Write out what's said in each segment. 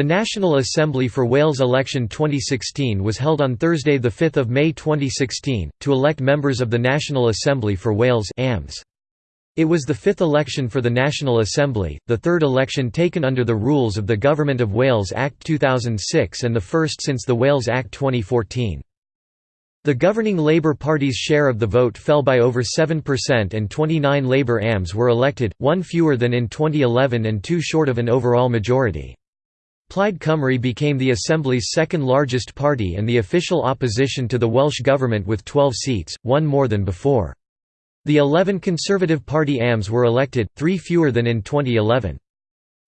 The National Assembly for Wales election 2016 was held on Thursday 5 May 2016, to elect members of the National Assembly for Wales. It was the fifth election for the National Assembly, the third election taken under the rules of the Government of Wales Act 2006 and the first since the Wales Act 2014. The governing Labour Party's share of the vote fell by over 7% and 29 Labour AMs were elected, one fewer than in 2011 and two short of an overall majority. Plaid Cymru became the Assembly's second largest party and the official opposition to the Welsh Government with 12 seats, one more than before. The 11 Conservative Party AMs were elected, three fewer than in 2011.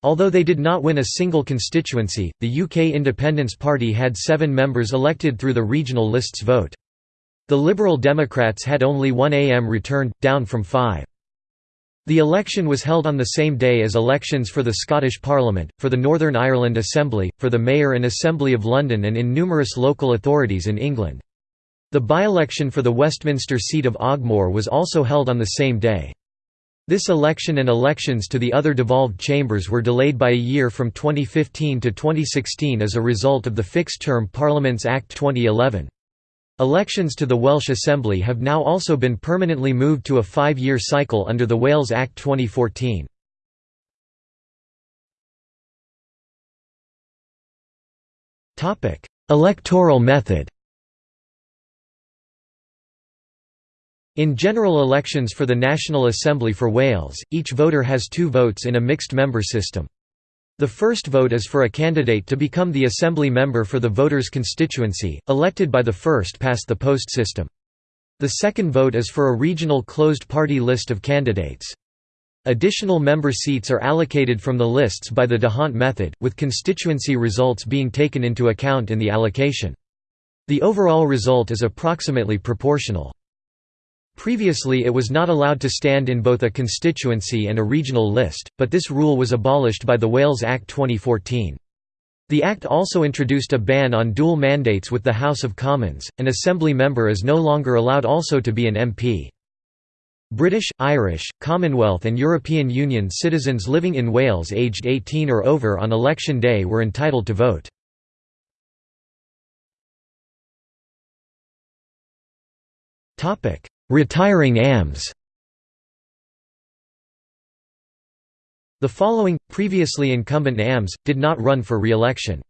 Although they did not win a single constituency, the UK Independence Party had seven members elected through the regional lists vote. The Liberal Democrats had only one AM returned, down from five. The election was held on the same day as elections for the Scottish Parliament, for the Northern Ireland Assembly, for the Mayor and Assembly of London and in numerous local authorities in England. The by-election for the Westminster seat of Ogmore was also held on the same day. This election and elections to the other devolved chambers were delayed by a year from 2015 to 2016 as a result of the Fixed-Term Parliaments Act 2011. Elections to the Welsh Assembly have now also been permanently moved to a five-year cycle under the Wales Act 2014. Electoral method In general elections for the National Assembly for Wales, each voter has two votes in a mixed-member system. The first vote is for a candidate to become the Assembly member for the voter's constituency, elected by the first past the post system. The second vote is for a regional closed party list of candidates. Additional member seats are allocated from the lists by the D'Hondt method, with constituency results being taken into account in the allocation. The overall result is approximately proportional. Previously it was not allowed to stand in both a constituency and a regional list, but this rule was abolished by the Wales Act 2014. The Act also introduced a ban on dual mandates with the House of Commons, an Assembly member is no longer allowed also to be an MP. British, Irish, Commonwealth and European Union citizens living in Wales aged 18 or over on election day were entitled to vote. Retiring AMs The following, previously incumbent AMs, did not run for re-election.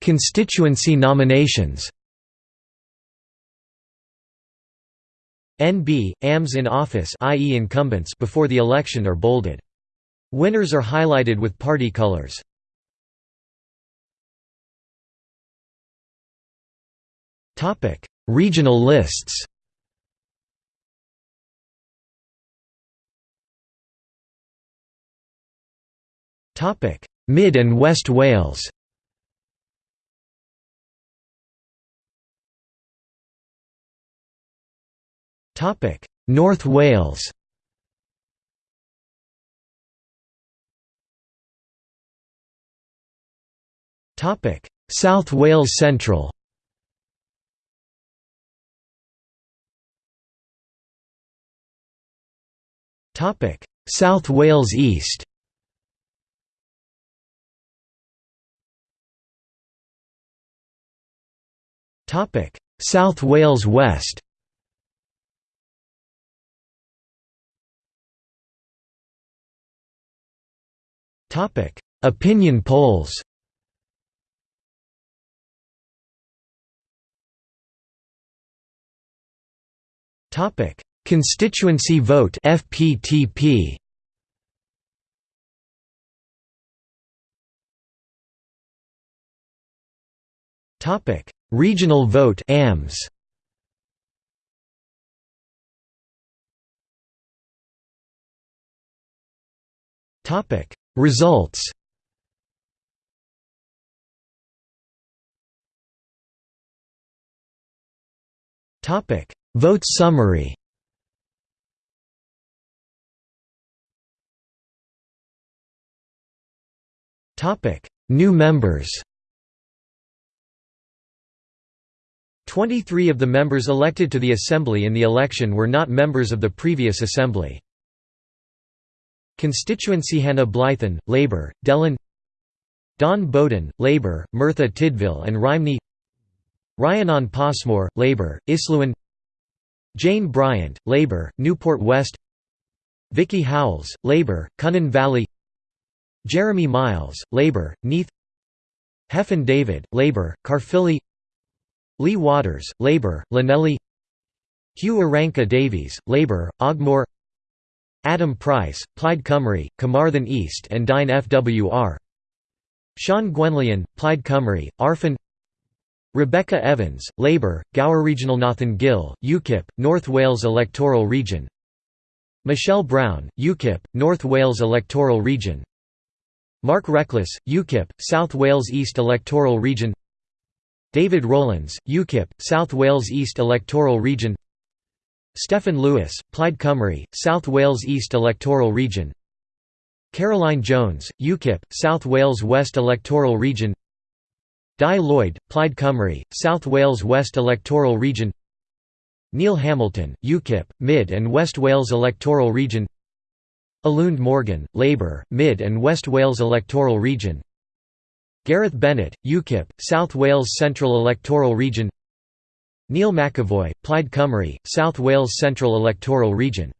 Constituency nominations NB, AMs in office i.e. incumbents before the election are bolded. Winners are highlighted with party colors. Regional lists. Topic: Mid and West Wales. Topic: North Wales. Topic: South Wales Central South Wales East. South Wales West. Topic: Opinion polls. Topic: Constituency vote FPTP Topic. Regional vote AMS Topic. Results. Topic. Vote summary New members. 23 of the members elected to the Assembly in the election were not members of the previous Assembly. Constituency Hannah Blythyn, Labour, Delyn. Dawn Bowden, Labour, Merthyr Tydfil and Rhymney. Rhianon Passmore, Labour, Islwyn Jane Bryant, Labour, Newport West. Vicky Howells, Labour, Cynon Valley Jeremy Miles, Labour, Neath Hefin David, Labour, Caerphilly Lee Waters, Labour, Llanelli Huw Irranca-Davies, Labour, Ogmore Adam Price, Plaid Cymru, Carmarthen East and Dine FWR Siân Gwenllian, Plaid Cymru, Arfon Rebecca Evans, Labour, Gower Regional Nathan Gill, UKIP, North Wales electoral region Michelle Brown, UKIP, North Wales electoral region Mark Reckless, UKIP, South Wales East electoral region David Rowlands, UKIP, South Wales East electoral region Steffan Lewis, Plaid Cymru, South Wales East electoral region Caroline Jones, UKIP, South Wales West electoral region Dai Lloyd, Plaid Cymru, South Wales West electoral region Neil Hamilton, UKIP, Mid and West Wales electoral region Eluned Morgan, Labour, Mid and West Wales electoral region. Gareth Bennett, UKIP, South Wales Central electoral region. Neil McEvoy, Plaid Cymru, South Wales Central electoral region.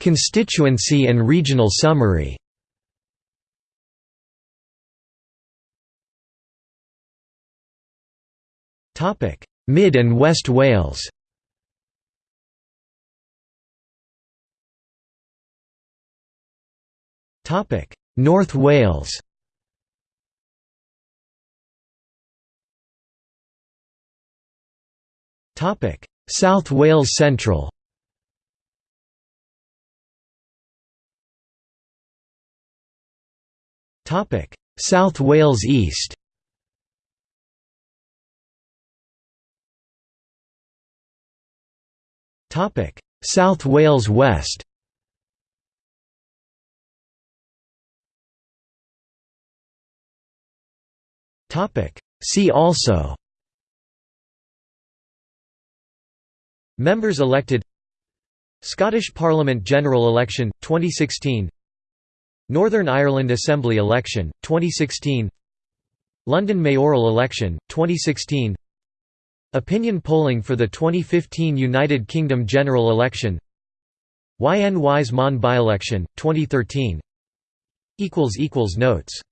Constituency and regional summary. Mid and West Wales North Wales. South Wales Central. Topic: South Wales East. Topic: South Wales West. See also. Members elected Scottish Parliament general election 2016 Northern Ireland Assembly election 2016 London mayoral election 2016 Opinion polling for the 2015 United Kingdom general election Ynys Môn by-election, 2013 Notes